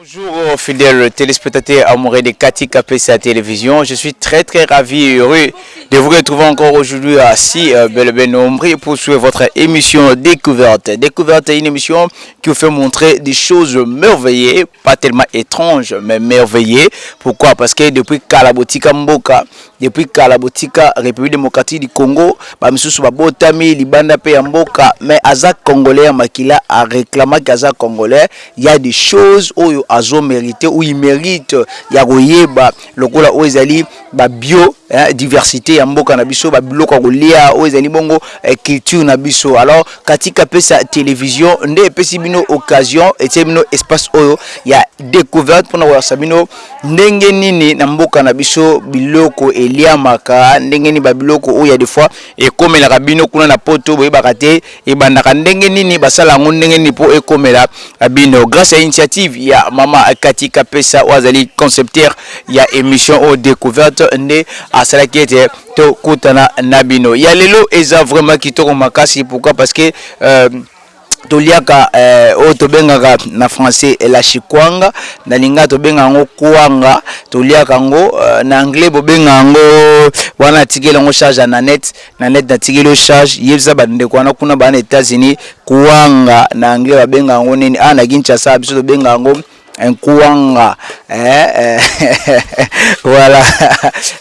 Bonjour fidèle euh, fidèles téléspectateurs amoureux de Cathy la Télévision. Je suis très très ravi et heureux de vous retrouver encore aujourd'hui à si euh, et bien pour suivre votre émission Découverte. Découverte est une émission qui vous fait montrer des choses merveilleuses, pas tellement étranges mais merveilleuses. Pourquoi Parce que depuis Kalabotika Mboka, Depuis kala botika Republique Democratique du Congo ba misusu ba botami libanda pe ya mboka mais aza congolais ya makila a reclama que aza congolais il ya des choses oyo azo merite ou il merite ya koyeba lokola oyo ezali ba bio diversite ya mboka na biso ba biloko ya kolia oyo ezali bongo culture na biso alors katika pesa television nde epesi bino occasion etie bino espace oyo ya decouverte pona kolakisa bino Ndenge nini na mboka na biso biloko eliamaka ndenge nini ba biloko oyo ya de fois ekomelaka bino kuna na poto boyebaka te ebandaka ndenge nini basala yango ndenge nini po ekomela bino grace ya initiative ya mama Cathy Kapesa oyo azali concepteur ya emission oyo decouverte nde asalaki ete tokutana na bino ya lelo eza vraiment kitoko makasi pourquoi parce que euh, toliaka eh, oyo tobengaka na français la chikwanga na linga tobenga yango kwanga toliaka yango eh, na anglais bobenga yango wana atikeli yango charge ya nanette nanette natikeli yo charge yebisa bandeko wana kuna bana etats-unis kwanga na anglais babenga yango nini ah na kinshasa biso tobenga yango Nkuanga eh eh voilà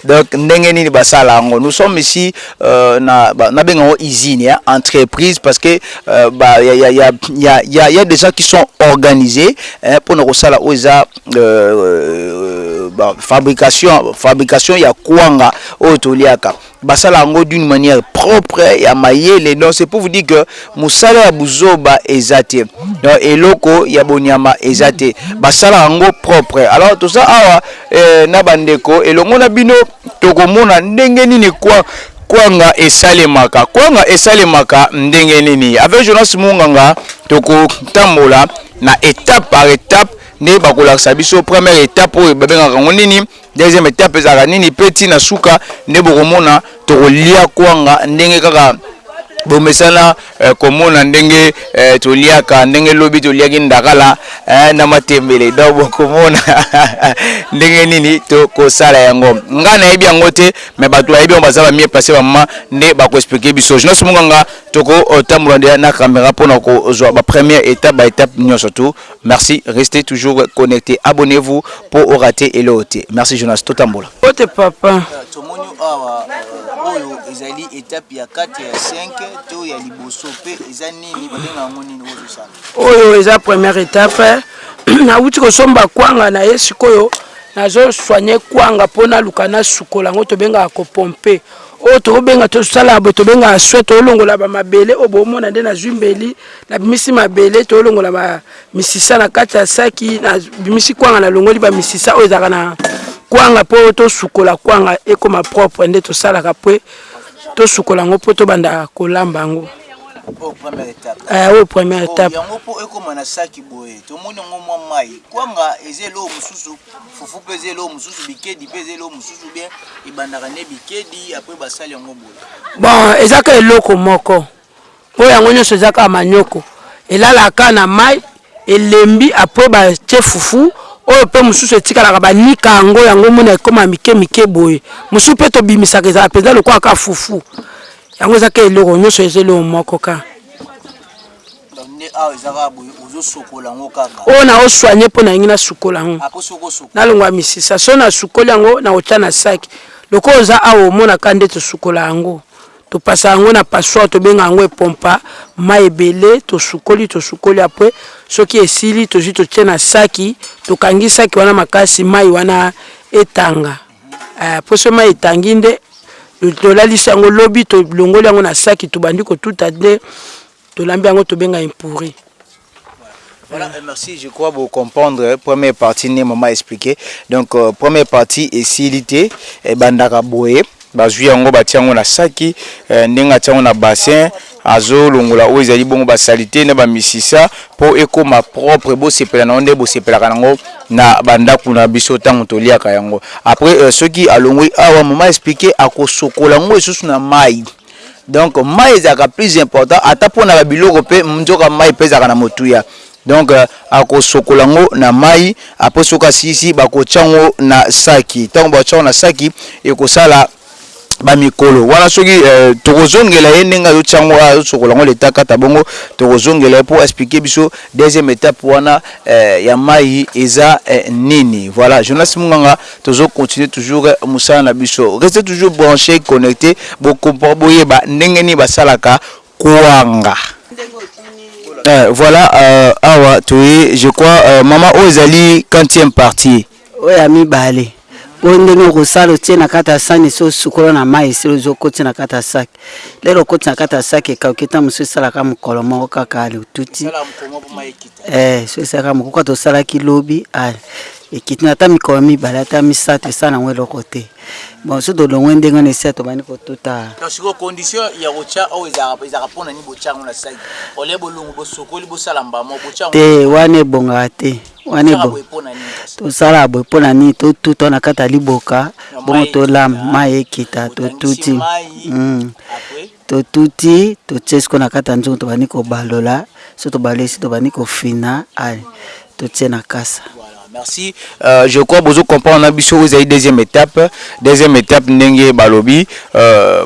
donc ndenge nini basala yango nous sommes ici euh, na nabenga yango usine ya entreprise parce que euh, ba, ya, ya, ya, ya, ya, ya des gens qui sont organisés eh, mpo na kosala oyo eza euh, euh, ba, fabrication fabrication ya kwanga oyo toliaka Basala yango d'une manière propre ya mayele donc c'est pour vous dire que musala ya buzoba eza te donc eloko ya bonyama eza te basala yango propre alors toza awa eh, na bandeko elongo na bino tokomona ndenge nini kwa kwanga esalemaka kwanga esalemaka ndenge nini avec Jonas Munganga tokotambola na étape par étape nde bakolakisa biso première étape oyo babengaka yango nini Deuxième étape ezalaka nini pe ti na suka nde bokomona tokolia kwanga ndenge kaka bomesana eh, komona ndenge eh, toliaka ndenge lobi toliaki ndakala eh, na matembele donc bokomona ndenge nini tokosala yango ngai nayebi yango te mais bato bayebi yango baza bamie place bamama nde bakoexplike biso jonas munganga tokotambola nde na kamera mpona kozwa bapremière étape baétape nyonso tu Merci reste toujours connecte abonnez vous po o rate eloko te merci Jonas totambola. Mbote papa. Tomoni awa oyo ezali etape ya 4 ya 5 to ya liboso pe eza nini babenga yango nini ozo sala. Oyo eza première etape nawuti kosomba kwanga na ye sikoyo nazo soigne kwanga mpo naluka nasukola yango tobengaka kopompe oyo tokobenga tosala boye tobengaka swe tolongola bamabele oyo boomona nde nazwi mbeli Nabimisi mabele tolongola ba misisa na kati ya saki, nabimisi kwanga nalongoli ba misisa oyo ezalaka na kwanga mpo tosukola kwanga ekoma propre nde tosalaka mpo tosukola yango mpo tobanda kolamba yango. Oyo première étape. Eh, oyo première oh, étape. Yango mpo ekoma na saki boye. Tomoni yango mwa mai. Kwanga eza eloko mosusu, fufu mpe eza eloko mosusu, bikedi mpe eza eloko mosusu bien ebandaka nde bikedi apres basali yango boye. Bon, ezaka eloko moko. Oyo yango nionso eza kaka manioko elalaka kaka na mayi elembi apres ba tie fufu oyo pe mususu etikalaka ba nika yango yango omona ekoma mike mike boye mususu pe tobimisaka ezalaka penza lokola kaka fufu yango eza kaka eloko nionso eza eloko moko kaka oyo nao soigne po nalingi na sukola yango nalongwa misisa soki na sukoli yango nako tia na saki lokola oza awa omona kaka nde tosukola yango Topasa yango na passoire tobenga yango epompa mayi ebele tosukoli tosukoli apres soki esili tozui totie na saki tokangi saki wana makasi mayi wana etanga eh, apres soki mayi etangi nde tolalisi yango lobi tolongoli yango na saki tobandi kotuta nde Tolambi yango tobenga impuri. Voilà et merci je crois bo comprendre première partie nde maman explique donc euh, première partie esili te ebandaka boye bazwi yango batia yango na saki eh, ndenge atia yango na bassin azolongola oyo ezali bongo basalite na bamisisa mpo ekoma propre bosepela na yango nde bosepelaka na yango na bandako na biso ntango toliaka yango après eh, soki alongoli awa mama explike akosokola yango lisusu na mai donc mai ezalaka plus important ata mpo na babiloko mpe nzoka mai mpe ezalaka na motuya donc euh, akosokola yango na mai apres soki asilisi bakotya yango na saki ntango bakotya yango na saki ekosala bamikolo wana soki euh, tokozongela ye ndenge azotya yango azosokola yango leta kata bongo tokozongela ye mpo explike biso deuxième étape wana euh, ya mai eza euh, nini voilà journaliste munganga Tozo continuer toujours musala na biso. Restez toujours branches et connectes bo comprendre boyeba ndenge nini basalaka kwanga. Eh voilà euh awa toye je crois euh maman oyo ezali quantième partie? Oyo ya mibale. Oyo ndenge okosala otie na kati ya sani esi osukola na mayi esili ozua okoti na kati ya sac lelo okoti na kati ya sac ekauki tango mosusu esalaka mokolo moko kaka ale otuti Eh so eza kaka mokuka tosalaki lobi ah, ekiti na ata mikolo mibale ata misato esala nango eloko te bon so tolongwe ndenge wana esi tobandi kotuta Donc sikoyo condition ya kotya oyo ezalaka ezalaka mpo na nini botya yango na saani? Au lieu bolongwe bosokoli bosala mbala moko botya yango te na saani? wana ebongaka te wana Botyaka ebonga boye mpo na nini kasi? tosalaka boye mpo na nini totuta na kati ya liboka Ya bongo mai tolamba ekita, mai ekita botandisi totuti mai hum. après? Totuti, totie sikoyo na kati ya nzungu tobandi kobalola, soki tobalolisi tobandi kofina ay totie na kasa. Voilà merci je crois bozo comprendre na biso oyo ezali deuxième etape, deuxième etape ndenge balobi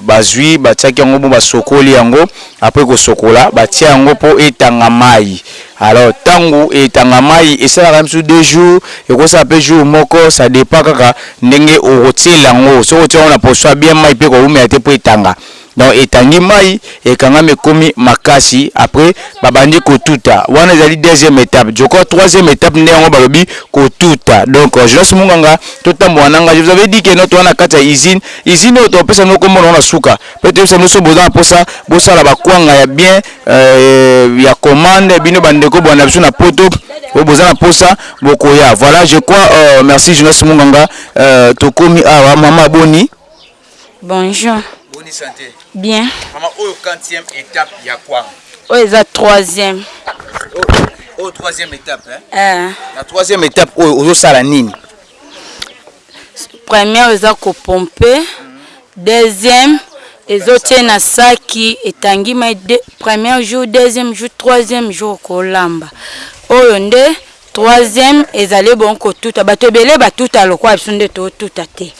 bazui batiaki yango bon basokoli yango après kosokola batie yango po etanga mayi. Alors tangu etanga mayi esalaka misusu deux jours ekosala pe jour moko ça depend kaka ndenge okotiela yango soki otie yango na poso ya bien mayi pe ekowumela te po etanga donc etangi mayi ekangami ekomi makasi après babandi kotuta wana ezali deuxième etape je crois troisième etape nde yango balobi kotuta donc Jonas Munganga totambola nanga je vous avais dit que notre wana kati ya usine usine oyo topesa bino kombo nango na suka Pe toyebisa bino soki boza na posa bosala ba kwanga ya bien ya commande bino ba ndeko bwana na biso na poto oyo boza na posa bokoya voila je crois merci Jonas Munganga tokomi awa mama boni. Bonjour. Boni sante? Bien. Mama oyo quantième etape ya kwanga? Oyo eza troisième. Oyo troisième etape hein? Eh. Na troisième etape oyo ozosala nini? Première eza ko pompe deuxième ezo tie na saki etangi mai de première jour deuxième jour troisième jour okolamba oyo nde troisième ezali bon kotuta bato ebele batuta lokola biso nde totuta te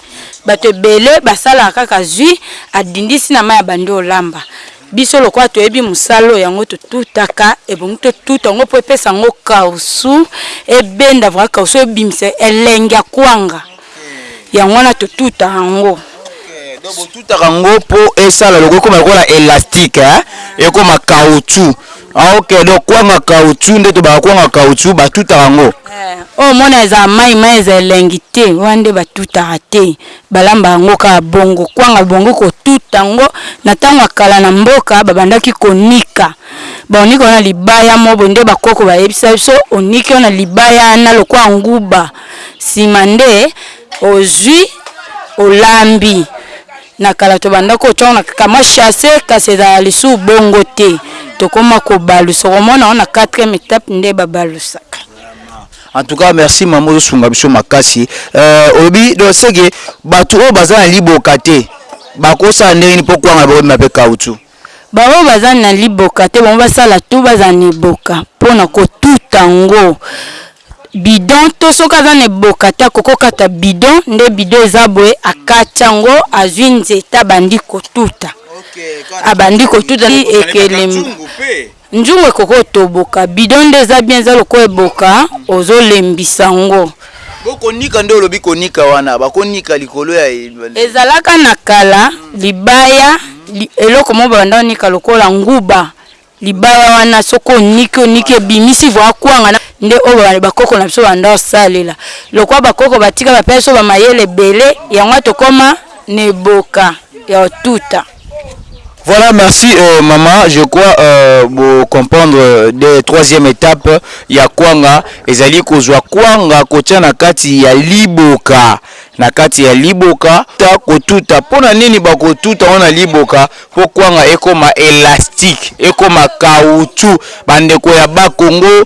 bato ebele basalaka kaka zwi adindisi na mai ya bandi olamba Biso lokola toyebi mosala oyo yango totutaka ebongi totuta yango po epesa yango kawusu ebenda vrai kawusu ebimisa elengi ya kwanga yango wana totuta yango. Donc botutaka yango po esala lokola ekoma lokola elastique hein ekoma kawusu ah ok donc kwanga kawusu nde tobaka kwanga kawusu batutaka yango. Oyo omona eza mayi mayi eza elengi te wana nde batutaka te. Balamba yango kaka bongo, kwanga bongo kotuta yango. Na tango ya kala na mboka babandaki konika ba onika wana libaya mobo nde ba koko bayebisa biso oniki wana libaya wana lokola nguba sima nde ozui olambi. Na kala tobanda kotia yango na kamwa chasse kasi ezala lisu bongo te tokoma kobalusa okomona yango na quatrième etape nde babalusaka. En tout cas merci maman ozo sunga biso makasi euh olobi donc ce que batu oyo baza na liboka te bako sala ndenge nini po kwanga bako mema pe caoutchouc? Ba oyo baza na liboka te bango basala tout bazala na eboka pona ko tuta ngo bidon to soki aza na eboka te akoki kokata bidon nde bidon eza boye akati yango azui nzete abandi kotuta abandi kotuta ekelemba Nzungu ekoki otoboka bidon nde eza bien eza lokola eboka ozo lembisa ngo. Bo konika nde olobi konika wana bako nika likolo ya Ezalaka na kala libaya eloko moko babanda konika lokola nguba libaya wana soki oniki oniki ebimisi voa kwanga nde oyo ba koko na biso babanda kosalela lokola ba koko batika bapesa biso ba mayele ebele yango wana tokoma na eboka ya otuta. Voilà, merci euh, maman. Je crois euh, bo comprendre euh, de troisième étape ya kwanga ezali kozwa kwanga kotia na kati ya liboka na kati ya liboka ta kotuta. Mpo na nini bakotuta yango na liboka? Mpo kwanga ekoma elastique, ekoma caoutchouc. Bandeko ya Bas-Congo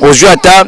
ozwi ata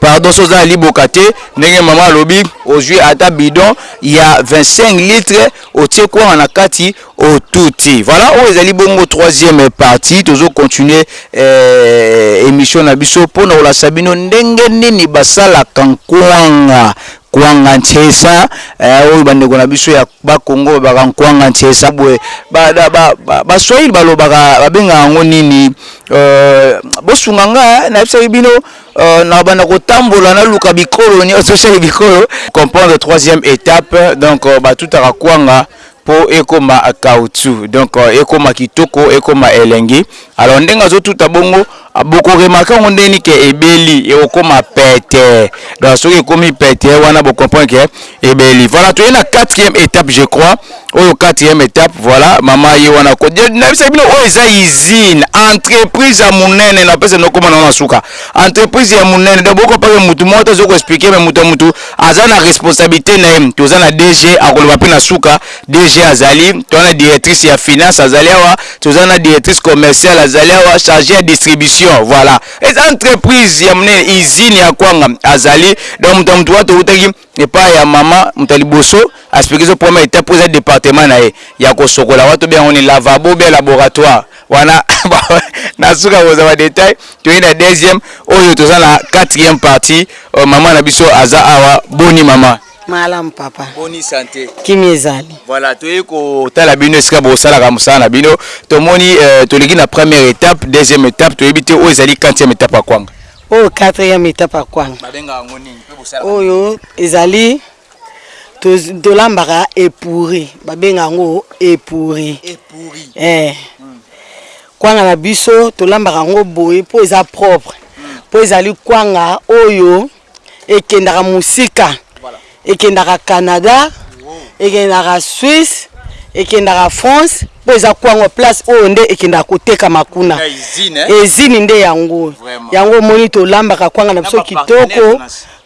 pardon soki oza na liboka te ndenge mama alobi ozwi ata bidon ya 25 litre otie kwanga na kati otuti voilà oyo ezali bongo troisième partie tozo continuer eh, émission na biso mpo na kolakisa bino ndenge nini basalaka nkwanga Kwanga Ntshesa eh oyo ba ndeko na biso ya ba kongo ba baka Nkwanga Ntshesa boye ba da ba ba swahili ba lobaka ba bengaka yango nini euh bo sunga nga hein na yebisaki bino euh na banda ko tambola na luka bikolo nioso chez bikolo comprendre troisième etape donc ba tutaka kwanga po ekoma caoutchouc donc ekoma kitoko ekoma elengi alors ndenge azo tuta bongo boko remarque yango ndenge nini que ebeli ekokoma petee donc soki ekomi petee wana bo comprendre que ebeli voilà toye na quatrième etape je crois oyo quatrième etape voilà maman ye wana ko je nayebisaki bino oyo eza usine entreprise ya munene napesa bino kombo na yango na suka entreprise ya munene donc boko comprendre que mutu moko te azo ko expliquer mais mutu ya mutu Aza na responsabilite na ye toza na DG akoloba pe na suka DG azali toza na directrice ya finance azali awa toza na directrice commerciale azali awa charge ya distribution voilà eza entreprise ya monene usine ya kwanga azali donc moto ya moto wa towutaki epai ya mama moto ya liboso asplikisa première etape oza departement na ye ya kosokola wa tobenga yango ni lavabo bia laboratoire wana na suka boza ba detail toye na deuxième oyo toza na quatrième partie euh, maman na biso aza awa boni maman malam papa boni santé kimi ezali voilà toye kotala bino esika bosalaka mosala na bino tomoni euh, toleki na première étape deuxième étape toyebi te oyo ezali quatrième étape ya kwanga oyo quatrième étape ya kwanga oyo ezali Tolambaka epouris babenga yango epouris eh kwanga na biso tolambaka yango boye po eza propre po ezali kwanga oyo ekendaka mosika ekendaka canada ekendaka suisse ekendaka france po eza kwanga place oyo nde ekendaka kotekama kuna ezini nde yango yango omoni tolambaka kwanga na biso kitoko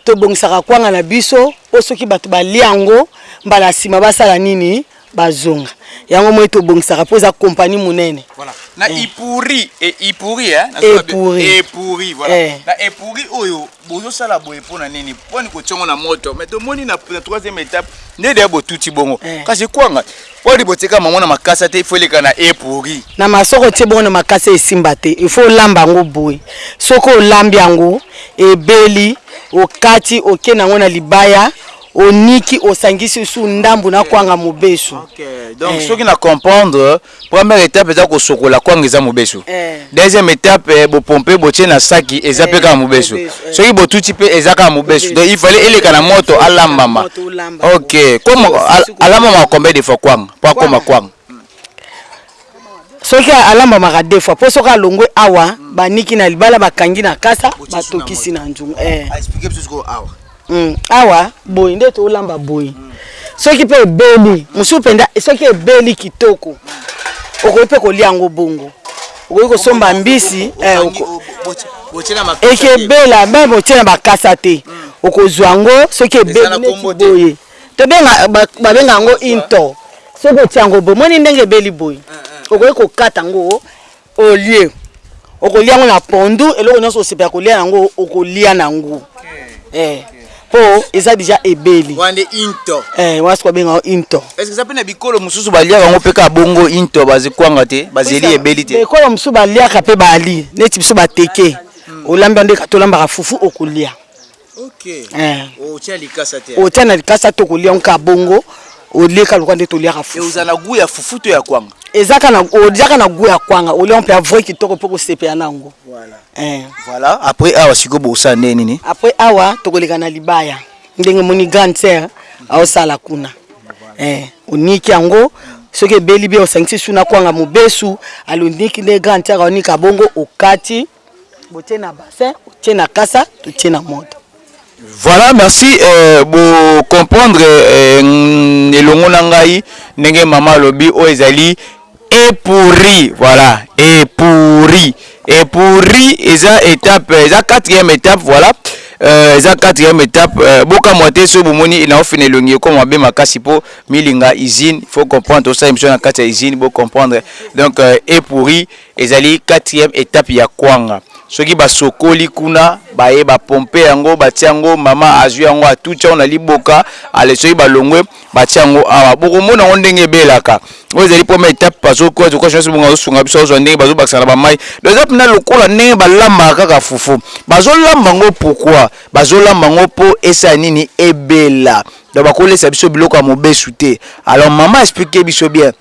Tobongisaka kwanga na biso po soki bato balia yango mbala ya sima basala nini? Bazonga. Yango omoni tobongisaka po eza compagnie monene. Voilà. Na epuri, epuri eh, epuri, epuri voilà. Eh. Na epuri oyo bozosala boye po na nini? Po ni kotiongo na moto. Mais tomoni na troisième étape nde deya botuti bongo. Eh. Kasi kwanga Podi botika mango na makasa te il faut eleka na e pourri. Na ma soki otie bongo na makasa esimba te il faut olamba yango boye soki olambi yango ebeli okati oke nango na libaya oniki osangisi lisusu ndambu na kwanga mobesu. Donc soki na comprendre première etape eza kosokola kwanga eza mobesu Deuxième etape bo pompe bo tie na saki eza pe kaka mubesu soki bo tuti pe eza kaka mubesu donc il fallait eleka na moto alambama ok comme alambama combien de fois kwanga po akoma kwanga soki alambamaka deux fois po soki alongwe awa baniki na libala bakangi na kasa batokisi na nzungu eh. Hum awa boye nde tolamba boye soki pe ebeli mosusu mpenza soki ebeli kitoko okoki mpe kolia yango bongo okoki kosomba mbisi eh, oko... ekebela meme otie na bakasa te mm. okozwa yango soki ebeli neti boye tobenga babenga yango into soki otie yango bomoni ndenge ebeli boye eh, eh. okoki kokata yango Au lieu okolia yango na pondu, eloko nionso osepela kolia nango okolia nango eh po eza dejà ebeli. Wana nde into. Eh wana sikoyo babenga yango into. Est ce que eza pe na bikolo mosusu baliaka yango pe kaka bongo into ba kwanga te ba zeli ebeli te? Bikolo mosusu baliaka pe baali neti biso ba teke olambi yango nde ka tolambaka fufu okolia. Ok. Eh. Oh, tia likasa te. Oh, tia na likasa to ko lia nka bongo. O lia ka loka nde to lia ka fufu. Oza na goût ya fufu to ya kwanga? Eza ka na o lia ka na goût ya kwanga. O lia mpe ya vrai kitoko mpe ko sepela na yango. Voilà. Eh. Voilà, après awa siko bo sa nde nini? Après awa to ko leka na libaya. Ndenge moni grande sœur ao sala kuna. Eh, o niki yango soki ebeli bien o sangisi su na kwanga mobesu. Aloniki nde grande sœur ao nika bongo o kati. Botie na bassin, otie na kasa, totie na moto. Voilà merci bo comprendre elongo na ngai ndenge maman alobi oyo ezali epouri voilà epouri epouri eza etape eza quatrième etape voilà euh, eza quatrième etape euh, bokamwa te soki bomoni naofina elongi ekoma mabe makasi mpo milinga usine faut comprendre tosala émission na kati ya usine bo comprendre donc euh, epouri Ezali quatrième etape ya kwanga soki basokoli kuna baye ba pompe yango batie yango mama azui yango atuti yango na liboka ale soki balongwe batie yango awa bokomona yango ndenge ebelaka oyo ezali première etape bazo kwa zoka nyonso bongo azosunga biso azwa ndenge bazobakisa na bamai donc eza mpena lokola ndenge balambaka kaka fufu bazolamba yango pourquoi bazolamba yango mpo esala nini ebela donc bakolesa biso biloko ya mobesu te alors mama explique biso bien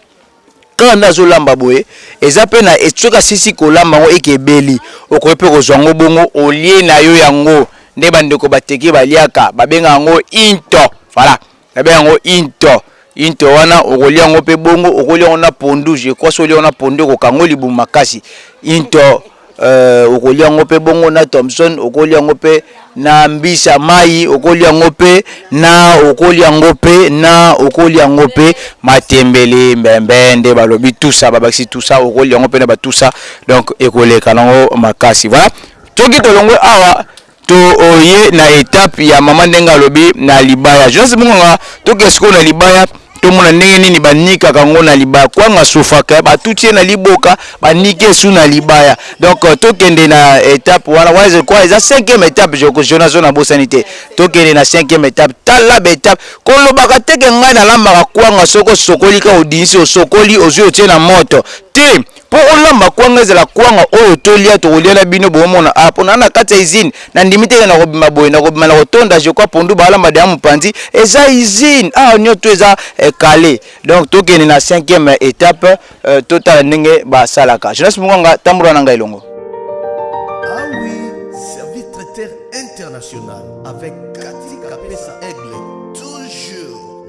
Kaka nde azo lamba boye eza pe na soki asilisi kolamba yango eke ebeli okoki pe kozua yango bongo olie nayo yango nde ba ndeko ba teke ba liaka ba benga yango into voila ba benga yango into into wana okolia yango pe bongo okolia yango na pondu je crois soki olie yango na pondu ekokanga yo libumu makasi into Ee, okolya yango mpe bongo na Thomson, okolya yango mpe na mbisi ya mai, okolya yango mpe na, okolya yango mpe na, okolya yango mpe matembele, mbembe, nde balobi tusa, babakisi tusa, okolya yango mpe na batusa, donc ekoleka na yango makasi. Voilà. Soki tolongwe awa, To ye na etape ya maman ndenge alobi na libaya Jonas Munganga to ke sikoyo na libaya to mona ndenge nini ba nikaka ngo na libaya kwanga sofaka ba tuti ye na liboka ba niki ye su na libaya donc to kende na etape wana wana je crois eza cinquième etape je Jonas zo na bosani te to kende na cinquième etape tala ba etape ko lobaka te ke ngai na lambaka kwanga soko sokoli ka odinsi osokoli ozui otie na moto te Po olamba kwanga ezala kwanga oyo tolia tokolia na bino bomona awa po na na kati ya usine na ndimi te ke na kobima boye na kobima na kotonda je crois pondu ba lamba dejà mupanzi eza usine awa nioso tout eza cale donc tokende na cinquième etape totala ndenge ba salaka Jonas Munganga tambola na nga elongo.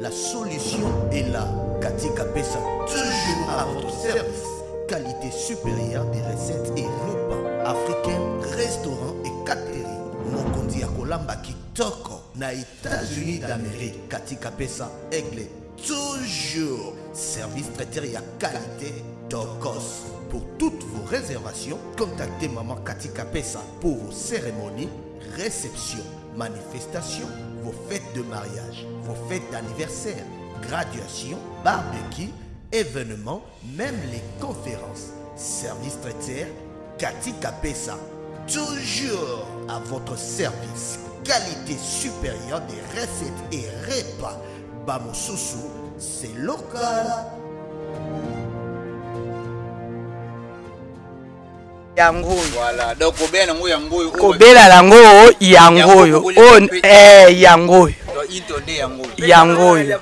La solution est là Katika Pesa toujours à votre service qualité supérieure des recettes et repas africains restaurant et catering mokonzi ya kolamba kitoko na États-Unis d'Amérique Katika Pesa aigle toujours service traiteur ya qualité tokos pour toutes vos réservations contactez maman Katika Pesa pour vos cérémonies réceptions manifestations vos fêtes de mariage vos fêtes d'anniversaire graduation barbecue événements même les conférences service traiteur katika pesa toujours à votre service qualité supérieure des recettes et repas. Bamosusu, c'est local. kobela yango oyo yango oyo eh, yango oyo yango oyo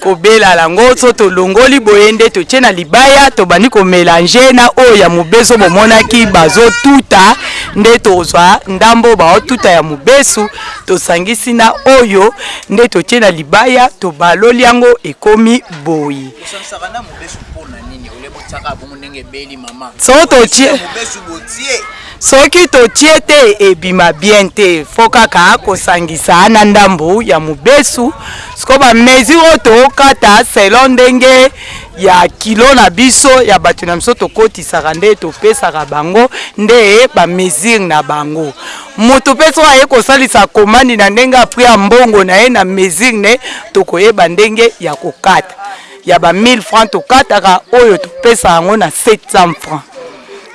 kobela yango so tolongoli boye nde totie na libaya tobandi komelange na oyo ya mobeso bomonaki bazotuta nde tozwa ndambo baotuta ya mobesu tosangisi na oyo nde totie na libaya tobaloli yango ekomi boye soki totie te ebima bien te fo kaka kosangisa na ndambu ya mubesu sikoyo ba mesure oyo tokata selon ndenge ya kilo na biso ya batu na biso tokotisaka nde topesaka bango nde ba mesure na bango mutu pe soki aye kosalisa komandi na ndenge ya prix ya mbongo na ye na mesure ne tokoyeba ndenge ya kokata ya ba 1000 francs tokataka oyo topesa yango na 700 francs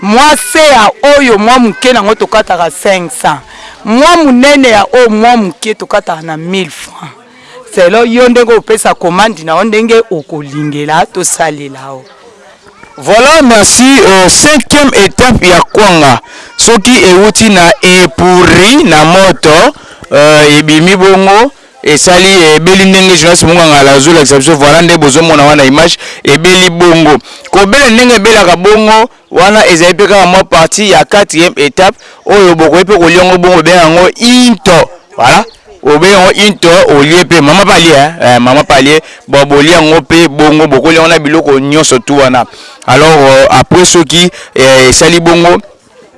mwa se ya oyo mwa moke na yango tokataka 500 mwa monene ya oyo mwa moke tokataka na 1000 francs selo yo ndenge opesa komandi na yo ndenge okolingela tosalela yo Voilà, merci. Euh, cinquième étape ya kwanga soki ewuti na epuri na moto euh, ebimi bongo Esali ebeli ndenge journaliste mungangala azo lakisa biso voila nde bozo mona wana image ebeli bongo kobela ndenge ebelaka bongo wana ezali pe kaka mwa partie ya quatrième etape oyo bokoki pe kolia ngo bongo obenga yango into voila obenga yango into olie pe maman pe alie hein maman pe alie bon bolia yango pe bongo bokolia yango na biloko nionso tout wana alors après soki esali bongo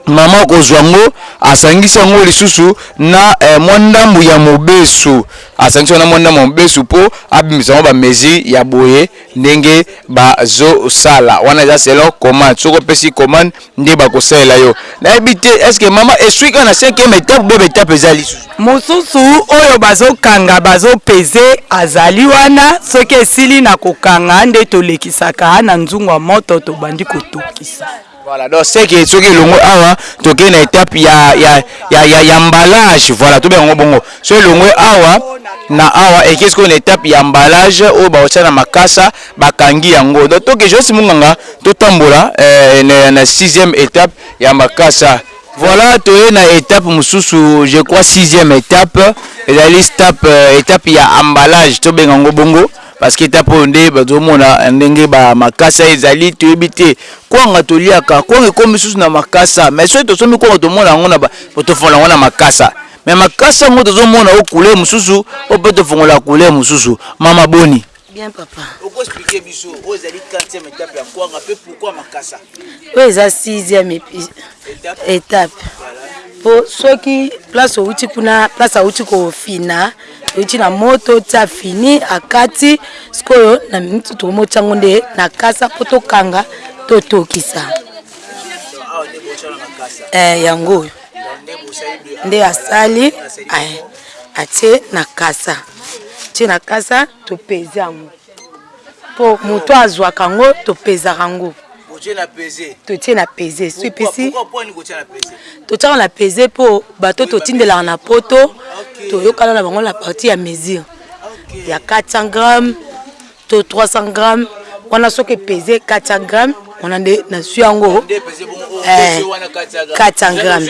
Mama akozwa yango asangisi yango lisusu na mwa ndambu ya mobesu, asangisi yango na mwa ndambu ya mobesu po abimisa yango ba mesure ya boye ndenge bazosala, wana eza selon commande, soki opesi commande nde bakosalela yo, nayebi te est ce que mama eswi kaka na cinquième etape ou bien ba etape eza lisusu? Mosusu oyo bazokanga bazo peser azali wana, soki esili na kokanga nde tolekisaka na nzungu ya moto tobandi kotokisa. Voilà donc ce que soki elongwe awa tokei na etape ya, ya, ya, ya, ya emballage voilà tobenga yango bongo so elongwe awa na awa ekei sikoyo na etape ya emballage oyo bakotia na makasa bakangi yango donc toke josi munganga totambola eh, na, na sixième etape ya makasa Voilà, toye na etape mosusu, je crois sixième etape, ezali stape, etape ya emballage, tobenga yango bongo. Parce que etape oyo nde bazo mona ndenge ba makasa ezali toyebi te kwanga toliaka kwanga ekomi susu na makasa mais soki tosombi kwanga tomona yango na ba tofongola yango na makasa mais makasa yango tozo mona o couleur mosusu o pe tofongola couleur mosusu mama boni Bien papa. Oko expliquer biso oyo ezali 40e etape ya Kwanga pe pourquoi Makasa? Oyo eza 6e etape. Po soki place outi kuna place auti kofina Euti na moto ti afini akati sikoyo na minute tokomi otya ngo nde na kasa mpo tokanga totokisa eh, yango oyo nde asali eh, atie na kasa tie na kasa topezi yango Po mutu azuaka yango to pesaka yango to tie na peze soki epesi to tiaka na peze po bato oyo to tindelaka na poto to yokana na bango na partie ya mesure ya 400 grammes to 300 grammes wana soki epeze 400 grammes wana nde na zui yango 400 grammes.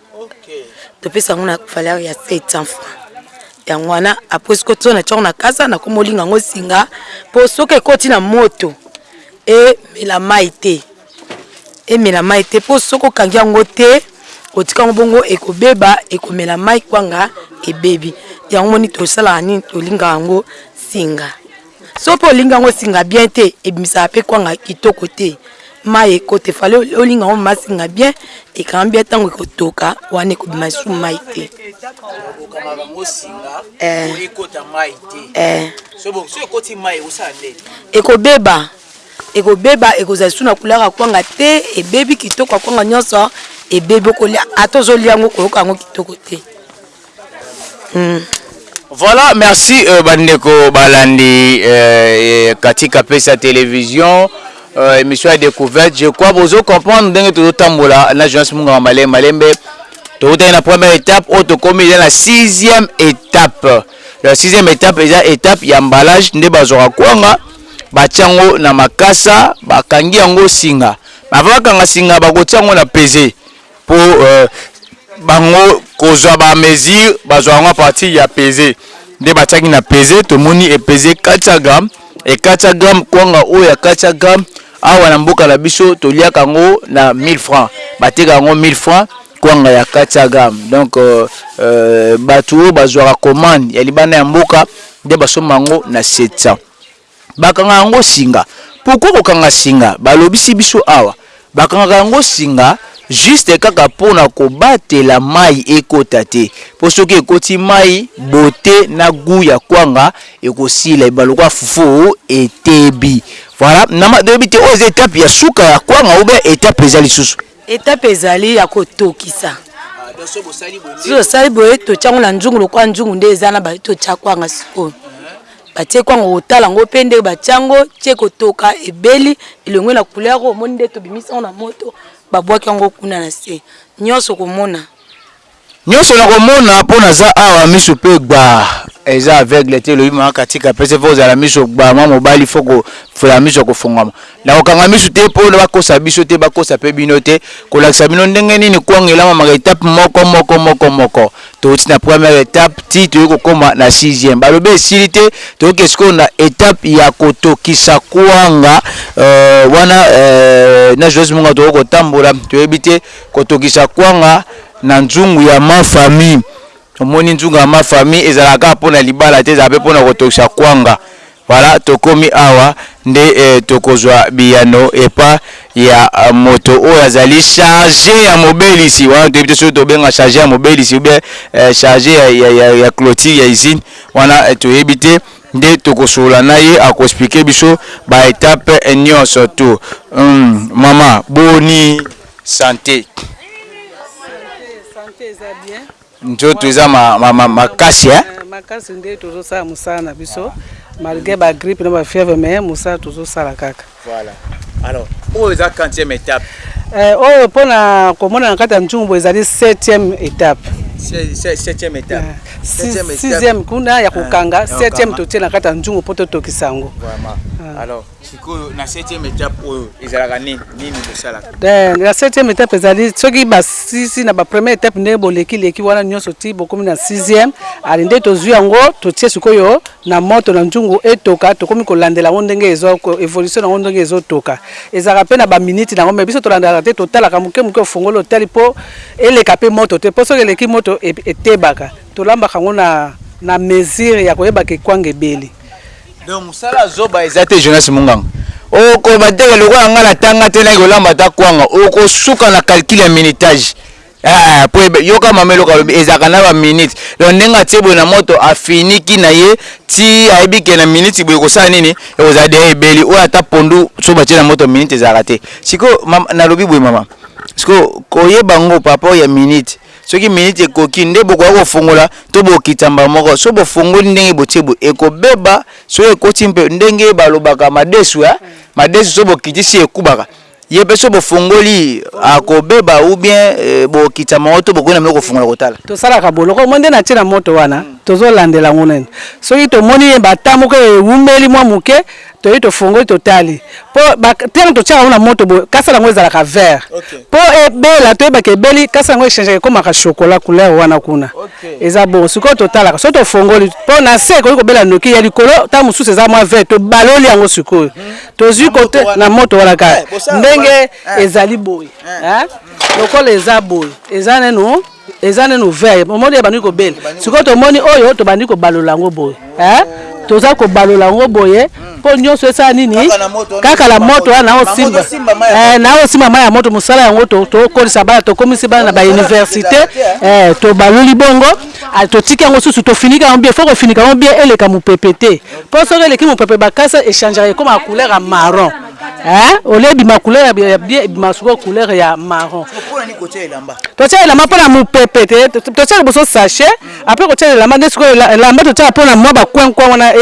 Topesa yango na valeur ya 700 francs. Yango wana après soki ozo na tiango na kasa na komo linga ngo singa po soki ekoti na moto e mela mayi te. E mela mayi te po soki okangi yango te otika ngo bongo ekobeba ekomela mayi kwanga ebebi. Yango omoni tosalaka nini tolingaka yango singa. Soki pe olingi yango esinga bien te ebimisaka pe kwanga kitoko te mayi ekota fale olinga yango ma singa bien ekanga bien tango ekotoka wana ekobima lisusu mayi te ekobeba ekobeba ekozala lisusu na couleur ya kwanga te ebebi kitoko ya kwanga nionso ebebi okolia ata ozolia yango okoyoka yango kitoko te. Voilà merci ba ndeko ba landi katika pesa television emission ya decouverte je crois bozo comprendre ndenge tozo tambola na Jonas Munganga Malembe Malembe towutaki na première etape oyo tokomi eza na sixième etape la sixième etape eza etape ya emballage nde bazwaka kwanga batia yango na makasa bakangi yango singa mais avant bakanga singa bakotia yango na peze Po bango kozua ba mesure bazua yango a partir ya peze nde batiaki na peze tomoni e peze 400 gram et 400 gram kwanga oyo ya 400 gram awa na mboka na biso toliaka yango na 1000 francs bateka yango 1000 francs kwanga ya 400 gram donc batu oyo bazuaka commande ya libanda ya mboka nde basombaka yango na 700. Bakanga yango singa. Pourquoi kokanga singa? Balobisi biso awa bakangaka yango singa juste kaka pona kobatela mayi ekota te po soki ekoti mayi beaute na gout ya kwanga ekosila ebima lokola fufu etebi. Voilà. Nayebi te oyo eza etape ya suka ya kwanga ou bien etape eza lisusu? Etape ezali ya kotokisa. Soki osali boye, totia yango na nzungu lokola nzungu nde eza na ba totia kwanga sikoyo. Batie kwanga otala yango mpe ndenge batia yango tie kotoka ebeli elongwe na couleur omoni nde tobimisi yango na moto babwaki yango kuna na se. Nyonso okomona. Nionso nako mona po naza awa misu pe gbaa eza aveugle te elobi mama katika pese il faut kozala na misu gbaa mwa mobali il faut ko fula misu ya kofongwama nako kanga misu te po ba kosa biso te ba kosa pe bino te kolakisa bino ndenge nini kwanga elamamaka etape moko moko moko moko towuti na première etape ti toye kokoma na sixième balobi esili te toye ke sikoyo na etape ya kotokisa kwanga euh, wana euh, na Joyce Munga toko kotambola toyebi te Kotokisa kwanga na nzungu ya ma famille. Omoni nzungu ya ma famille ezalaka kaka pona libala te ezalaka pe pona kotokisa kwanga. Voilà tokomi awa nde tokozua biyano epa ya moto oyo azali charge ya mobelisi. Wana toyebi te soki tobenga charge ya mobelisi ou bien charge ya cloture ya usine. Wana toyebi te nde tokosolola na ye ako expliquer biso ba etapes nionso tout. Hum maman boni? sante nzoto eza makasi hein. Makasi nde tozo sala musala na biso malgre ba grippe na ba fièvre mais musala tozo sala kaka. Voilà. Alors, oyo eza 40e étape. Euh, oyo pona komona na kati ya nzungu ezali 7e étape. 7e étape. 6e kuna ya kokanga, 7e totie na kati ya nzungu po totokisa yango. Vraiment. Alors sikoyo na 7e etape oyo ezalaka nini nini bosalaka eh, na 7e etape ezali soki basisi na bapremier etape ndenge bolekileki wana nyonso ti bokomi na 6e ali nde tozwi yango totie sikoyo na moto na nzungu etoka tokomi kolandela yango ndenge ezo evolution na yango ndenge ezotoka ezalaka mpe na baminiti na yango mai biso tolandaka te totalaka moke moke ofongoli otali mpo eleka mpe moto te mpo soki eleki moto e, etebaka tolambaka yango na, na mesure ya koyebaka ekwanga ebeli Donc musala ya zoba eza te Jonas Munganga. Oko yeba te que lokola nga na tanga te na ko lamba ata kwanga oko suka na calcul ya minutage. Eh, po yoka mama eloka lobi ezaka na ba minutes. Donc ndenge atie boye na moto a finiki na ye ti ayebi ke na minutes boye kosala nini eko za deja ebeli. Oyo ata pondu soki batie na moto minutes ezalaka te. Sikoyo na lobi boye mama sikoyo koyeba ngo par rapport ya minutes Soki minute ekoki nde bokoka kofongola to bokitisa mbala moko soki bofongoli ndenge botie boye ekobeba soki ekoti mpe ndenge balobaka madesu eh madesu soki bokitisi ekubaka ye mpe soki bofongoli akobeba ou bien eh, bokitisa bango to bokoki na meko kofongola kotala tosalaka boloko mwa nde na tie na moto wana tozolandela yango nene soki tomoni ye ata moko ewumeli mwa moke Toye tofongoli totali po ba tango totiaka yango na moto boye kasa nango ezalaka vert po ebela toyeba ke ebeli kasa nango echangeaka ekomaka chocolat couleur wana kuna eza bongo sikoyo totalaka soki tofongoli po na se ekoki kobela noki ya likolo tango mosusu eza mwa vert tobaloli yango sikoyo tozui kote na moto wana kaka ndenge ezali boye lokola eza boye eza nanu Eza nanu vert omoni ebandi kobela sikoyo tomoni oyo tobandi kobalola yango boye eh? toza kobalola yango boye mpo nyonso esala nini kaka na moto wana naosimba eh, naosimba mai ya moto mosala yango tokolisa bana tokomisi bana na bauniversité eh, tobaluli bongo ah, totiki yango susu tofiniki yango bie fo kofinika yango bie eleka mopepe te mpo soki eleki mopepe bakasa echangera ekoma ya couleur ya marron Hein? Olie ebima couleur ya bien ebima soko couleur ya marron. Pona ni kotia elamba? Totia elamba pona mupepe te totia liboso sachet après kotia elamba nde siko elamba totia pona mwa ba coin coin wana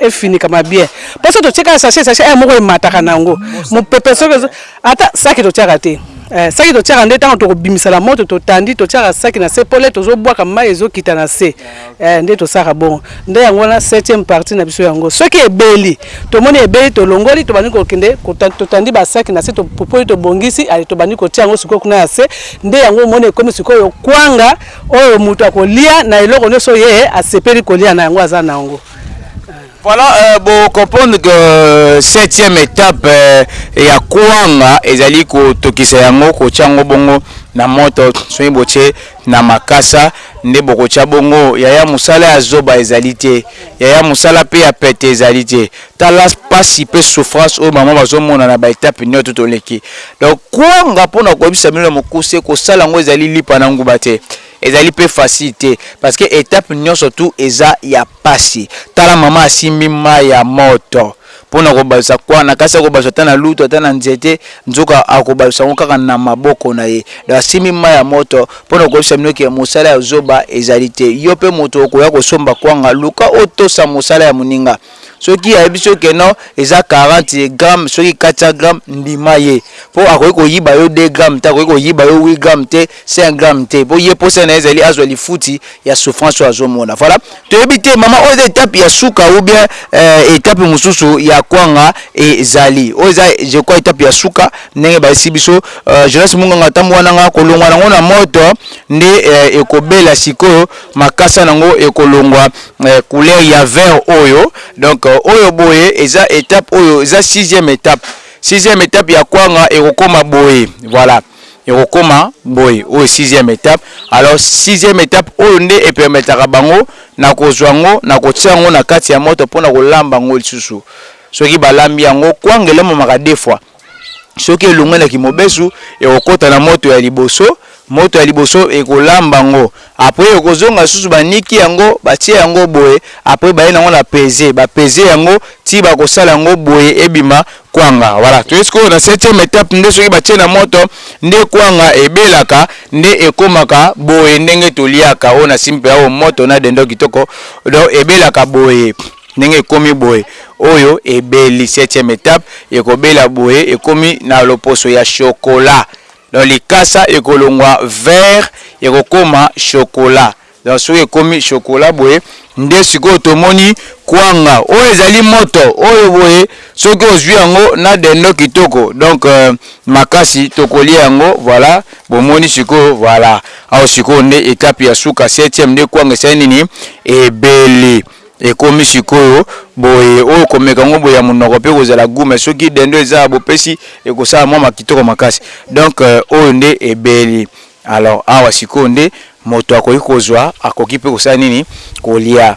efinikama bien po soki totie kaka sachet sachet heure moko emataka na yango mupepe soki Ata saki totiaka te eh, saki totiaka nde tango toko bimisa na moto totandi totiaka saki na se pole tozo bwaka mayi ezo kita na se eh, nde tosaka bongo nde yango wana septième partie na biso yango soki ebeli tomoni ebeli tolongoli tobandi kokende totandi ba saki na se topupoli tobongisi ale tobandi kotia yango sikoyo kuna ya se nde yango omoni ekomi sikoyo kwanga oyo moto akolia na eloko nyonso ye asepeli kolia na yango aza na yango Voilà, euh, bo comprendre que euh, septième étape euh, ya kwanga ezali kotokisa yango kotya yango bongo na moto soki botye na makasa nde bokotya bongo yaya mosala ya zoba ezali te yaya mosala mpe ya pete ezali te tala mpasi mpe souffrance oyo bango bazomona na baetape nyonso toleki donc kwanga mpo na koyebisa bino na mokuse kosala yango ezali lipa na nguba te Ezali pe facile te parce que etape nionso tout eza ya pasi tala maman asimbi mayi ya moto pona kobalusa quoi na kasi akobalusa ata na lutu ata na nzete nzoka akobalusa yango kaka na maboko na ye donc asimbi mayi ya moto pona koyebisa bino ke mosala ya zoba ezali te yo pe moto okoya kosomba kwanga luka otosa mosala ya moninga soki ayebisi yo que non eza 40 grammes soki 400 grammes ndima ye po akoki koyiba yo 2 grammes te akoki koyiba yo 8 grammes te 5 grammes te po ye posa na ye ezali azwa lifuti ya souffrance oyo azomona voilà toyebi te maman oyo eza etape ya suka ou bien euh, etape mosusu ya kwanga ezali oyo eza je crois etape ya suka ndenge bayesi biso euh, Jonas Munganga tambua nanga kolongwa nango na moto nde euh, ekobela sikoyo makasa na ngo ekolongwa couleur ya vert oyo donc oyo boye eza etape oyo eza sixième etape sixième etape ya kwanga ekokoma boye voilà ekokoma boye oyo sixième etape alors sixième etape oyo nde epermetaka bango na kozwa yango na kotia yango na kati ya moto mpona kolamba yango lisusu soki balambi yango kwanga elemamaka deux fois Soki elongwe na kimobesu, ekokota na moto ya liboso, moto ya liboso ekolamba yango, après ekozonga susu ba niki yango batie yango boye, après baye nango na peze, ba peze yango ti bakosala yango boye ebima kwanga, voilà toye sikoyo na septième etape nde soki batie na moto nde kwanga ebelaka nde ekomaka boye ndenge toliaka oyo nasimbi penza oyo moto na dindon kitoko donc ebelaka boye. Ndenge ekomi boye, oyo ebeli septième etape ekobela boye ekomi na loposo ya chocolat donc likasa ekolongwa vert ekokoma chocolat donc soki ekomi chocolat boye nde sikoyo tomoni kwanga oyo ezali moto oyo boye soki ozwi yango na dendo kitoko donc euh, makasi tokolia yango voilà bomoni sikoyo voilà awa sikoyo nde etape ya suka septième nde kwanga esali nini ebeli Ekomi sikoyo boye oyo komeka ngo boye ya munoko pe ekozala gout mais soki dendo eza bopesi ekosala mua kitoko makasi donc oyo nde ebeli alors awa sikoyo nde moto akoki kozua akoki pe kosala nini kolia.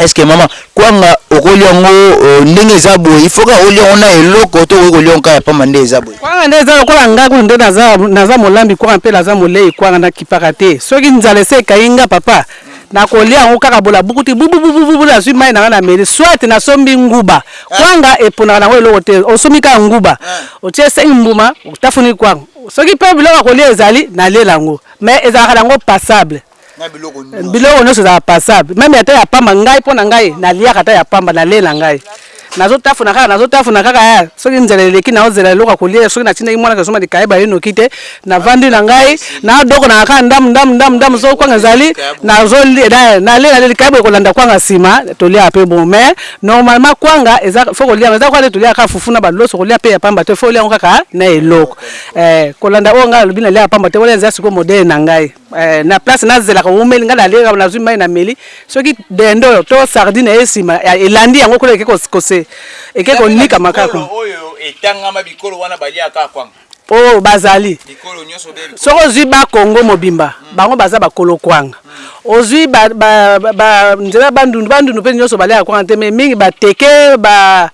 Est ce que maman kwanga okolia ngo ndenge eza boye il faut kaka olia ngo na eloko to okoki kolia ngo kaka ya pamba nde eza boye? Kwanga nde eza lokola nga kutu nde naza naza molambi kwanga pe naza moleyi kwanga na kipaka te soki nzala esi ekayi nga papa Na kolia yango kaka bolabuku ti bububububu na zui mayi na nga na meli soit na sombi nguba kwanga eponaka na ngo eloko te osombi kaka nguba otie sengi mbuma otafuni kwanga soki pe biloko ya kolia ezali na liela yango mais ezalaka na ngo passable biloko nionso ezalaka passable meme ata ya pamba ngai pona ngai na liaka ata ya pamba na lei na ngai. Nazo tafuna kaka nazo tafuna kaka eh soki nzela eleki nao zela eloko ya kolia eh soki na tindaki muana kesoma likaya baye noki te na vandi na ngai na doko naka kaka ndamu ndamu ndamu ndamu soki kwanga ezali nazo lia eh na lia na lia likaya boye ko landa kwanga sima to liaka pe bongo mais normalement kwanga eza faut ko liango eza lokola neti to liaka kaka fufu na ba loso ko lia pe ya pamba te faut olia yango kaka na eloko eh ko landa oyo ngai na lobi na liaka pamba te wana eza sikoyo modele na ngai. Eh na place na zelaka wumeli nga na leka na zui mai na meli soki dendo to sardine eye sima elandi yango kuna eke kose eke konika makako oyo etangama bikolo wana balia ka kwanga oh bazali bikolo nyoso be soki ozui ba kongo mobimba bango baza ba kolo kwanga ozui ba ba nzela bandundu bandundu pe nyoso baliaka kwanga te mais mingi ba teke ba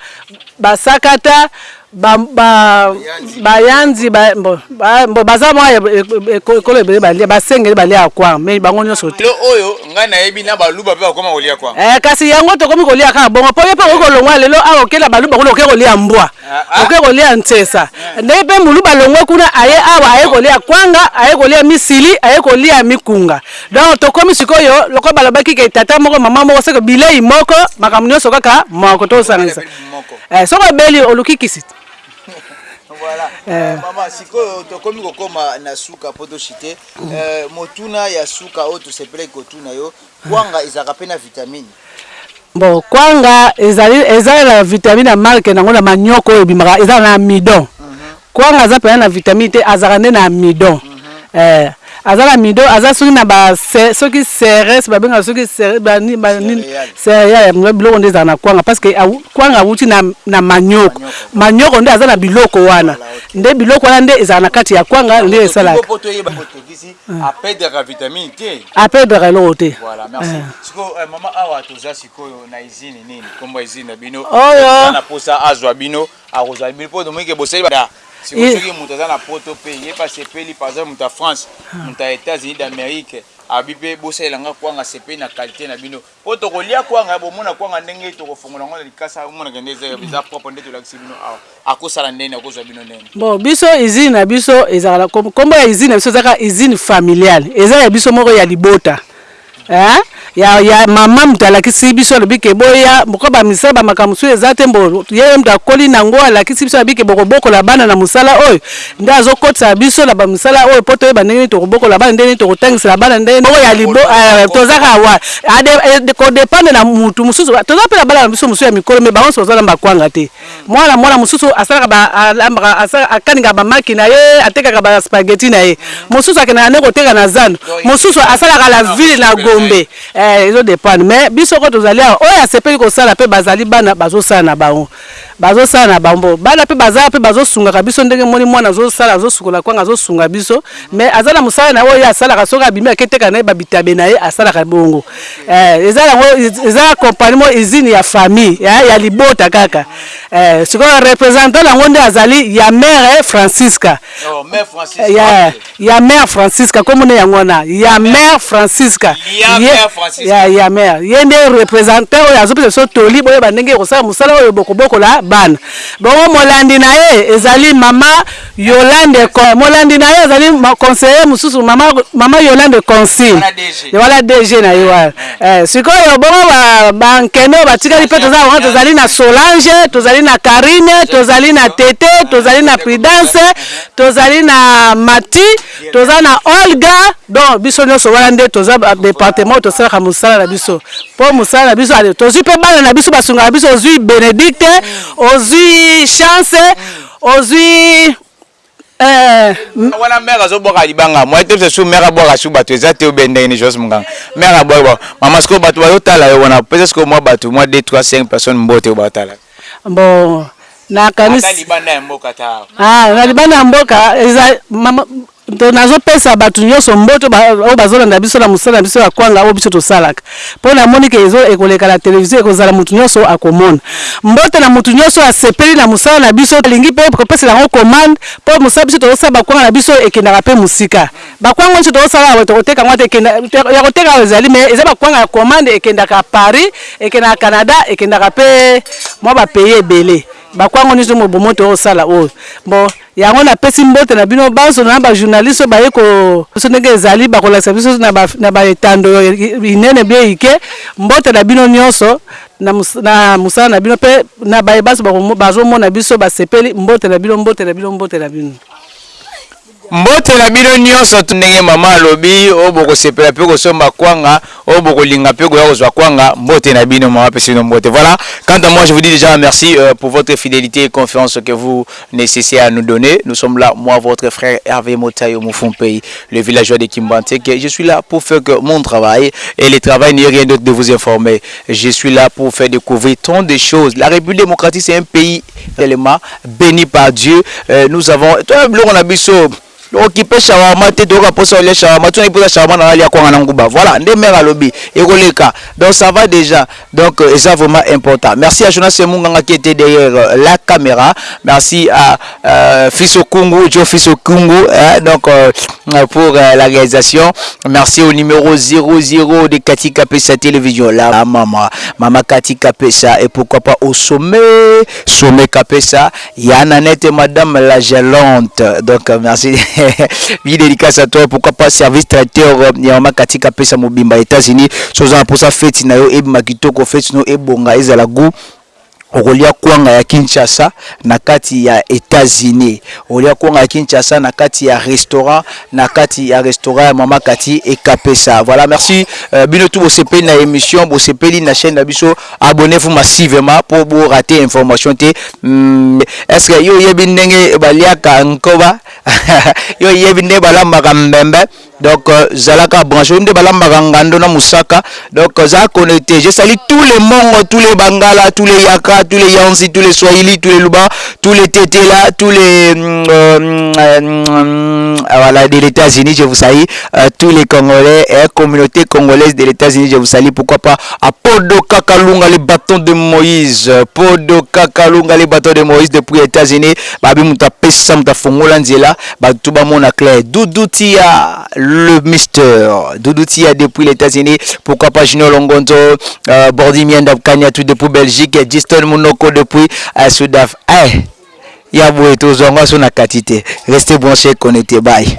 ba sakata Ba ba bayanzi ba mbo ba mbo baza mwa ekolo ebele balia basengeli baliaka kwang mais bango nionso te. Lelo oyo ngai nayebi na baluba pe bakoma kolia kwang. Eh kasi yango tokomi kolia kaka bongo po yo pe okoki kolongwa lelo awa oke na baluba kuna oke kolia mbwa oke kolia nsesa ndenge pe muluba alongwe kuna aye awa aye kolia kwanga aye kolia misili aye kolia mikunga donc tokomi sikoyo lokola balobaki ke tata moko maman moko seke bileyi moko makambo nionso kaka moko tozosangisa moko. Eh soki obeli oluki kisi. Voilà. Euh. Maman sikoyo tokomi kokoma na suka po to chite. Euh, motuna ya suka oyo tosepelaki kotuna yo, kwanga ezalaka pe na vitamine? Bon, kwanga ezali ezali na vitamine ya marque nango na manioc oyo ebimaka ezala na amidon. Kwanga aza pena na vitamine te azalaka nde na amidon eeh aza na amidon aza soki na ba soki ceres ba bengaka soki ceres ba nini ba nini cereale biloko nde ezalaka na kwanga parce que kwanga awuti na manioc manioc nde aza na biloko wana nde biloko wana nde ezalaka na kati ya kwanga nde esalaka a perdraka eloko te eeh. Akozwa libili mpo tomoni ke bosali ba sikoyo soki moto aza na poto mpe ye mpe asepeli par exemple moto ya France moto ya Etats Unis d'Amerique alobi mpe bosalela nga kwanga asepeli na qualite na bino mpo tokolia kwanga ya bomona kwanga ndenge tokofongola yango na likasa omona ke nde eza eza propre nde tolakisi bino awa akosala ndeni akozwa bino ndeni. Bon biso usine na biso ezalaka kombo ya usine na biso eza kaka usine familiale eza ya biso moko ya libota. Eeh ya ya maman mutu alakisi biso alobi ke boya ko ba misala ba makambo mosusu eza te mbo ye mutu akoli na ngo alakisi biso abiki boko bokola bana na musala oyo nde azo kotisa biso na ba misala oyo po toyeba ndenge nini toko bokola bana ndenge nini toko tangisela bana ndenge nini moko ya libo eeh toza kaka wa ade ko dependre na mutu mosusu toza pe na bana na biso mosusu ya mikolo mais bango nionso baza na ba kwanga te. Mwana mwana mosusu asalaka ba alambaka asala akaningaka ba maki na ye atekaka ba spaghetti na ye mosusu akendaka nde koteka na zando mosusu asalaka la ville na gombe eh ezo dependre mais biso ko tozali awa oyo asepeli kosala pe bazali bana bazosala na bango bazosala na bango po bana pe baza awa pe bazosungaka biso ndenge omoni mwana azosala azosukola kwanga azosunga biso mais aza na mosala na ye oyo ye asalaka soki abimi aketeka na ye ba bitabe na ye asalaka bongo. Eh, eza yango eza compagnie mo usine ya famille eh, ya libota kaka eh, sikoyo representant nango nde azali ya mère Francisca oh, mère Francisca eh, ya, ya mère Francisca comme ne yango wana ya mère Francisca ya mère Francisca ya ya mère ye nde representant oyo azopesa biso toli boyeba ndenge ekosala mosala oyo bokobokola bana bongo molandi na ye ezali mama Yolande Con molandi naye azali conseiller mususu mama mama Yolande consigne wala DG na ye wana eh sikoyo bongo ba ba nkende oyo batikali pe toza wana tozali na Solange tozali na Carine tozali na Tete tozali na Prudence tozali na Mathy toza na Olga donc biso nionso wana nde toza ba departement oyo tosalaka musala na biso po musala na biso ale tozui pe bana na biso basungaka biso ozui Benedicte ozui Chance Ozui eeh. Wana mère azo bwaka libanga moyen te bisasu mère abwaka su batu eza te obe ndenge nini Joyce munganga mère abwaki ba maman sikoyo batu bazo tala yo wana pesa sikoyo mwa batu mwa deux trois cinq personnes mbote oyo bazo tala yo. Bon nakanisi. Ata libanda ya mboka ata awa. Aah na libanda ya mboka eza maman Te, nazo pesa batu nioso mbote ba oyo bazo landa biso na musala na biso ya kwanga oyo biso tosalaka po na moni ke ezo ekoleka na television ekozala mutu nioso akomona mbote na mutu nioso asepeli na musala na biso alingi pe kopesela yango commande po musala biso tozo sala ba kwanga na biso ekendaka pe musika ba kwanga oyo nioso tozo sala awa toko teka yango ata ekenda ya koteka awa ezali mais eza ba kwanga ya commande ekendaka paris ekendaka canada ekendaka pe mua ba pays ebele ba kwanga oyo nioso bomoto oyo sala oyo bon. Yango na pesi mbote na bino banso na ba journaliste oyo baye ko biso ndenge ezali bakolakisa biso na ba na ba etando inene bie ike mbote na bino nionso na na musala na bino pe na baye banso bazo mona biso basepeli mbote na bino mbote na bino mbote na bino. Mbote na bino nionso. Ndenge maman alobi oyo bokosepela pe kosomba kwanga oyo bokolinga pe koya kozua kwanga mbote na bino maman apesi bino mbote voilà quant à moi je vous dis dejà merci pour votre fidelite et confiance que vous nécessitez à nous donner nous sommes là moi votre frère Hervé Motayo pays le villageois de que je suis là pour faire que mon travail et le travail n'est rien d'autre de vous informer je suis là pour faire découvrir tant de choses la République démocratique c'est un pays tellement béni par Dieu euh, nous avons Toko kipe shawarma te toyoka posa olia shawarma tuna ki posa shawarma na alia kwanga na nguba voila nde mère alobi eko leka donc ça va dejà donc eza vraiment important merci à Jonas Munganga qui etait derrière la camera merci à euh, fils Okungu Joe fils Okungu hein, donc euh, pour euh, la réalisation merci au numéro 00 de Kati Kapesa télévision la maman maman Kati Kapesa et pourquoi pas au sommet sommet Kapesa Ya Nanette madame la gelante donc merci bi dedicace à toi pourquoi pas service traiteur ya maman Katika pesa mobimba Etats Unis soki oza na posa feti na yo ebima kitoko feti no ebonga ezala gout okolia kwanga ya Kinshasa na kati ya Etats Unis okolia kwanga ya Kinshasa na kati ya restaurant na kati ya restaurant ya maman Kati ekapesa voilà merci bino tout bosepeli na emission bosepeli na chaine na biso Abonnez vous massivement po bo rate information te hum est ce que yo oyebi ndenge ba liaka nkoba yo oyebi ndenge ba lambaka mbembe donc euh, zalaka branche nde ba lambaka ngando na musaka donc euh, za connecte je sali tous les mongo tous les bangala tous les yaka tous les yanzi tous les swahili tous les luba tous les tetela tous les hum, euh, hum, euh, hum, euh, voilà de l'États-Unis je vous sali euh, tous les congolais et communauté congolaise de l'États-Unis je vous sali pourquoi pas Apodo Kakalunga le bâton de Moïse Podo Kakalunga le bâton de Moïse depuis États-Unis babi moto apesa moto afongola nzela bato bamona clair Doudou Tia le Mister Doudou Tia depuis les États-Unis pourquoi pas Junior Longonzo euh, Bordi Mienda Kanyatu depuis Belgique Giston Munoko depuis euh, Sudaf eh ya boye tozwa yango aso na kati te restez branché connecté bye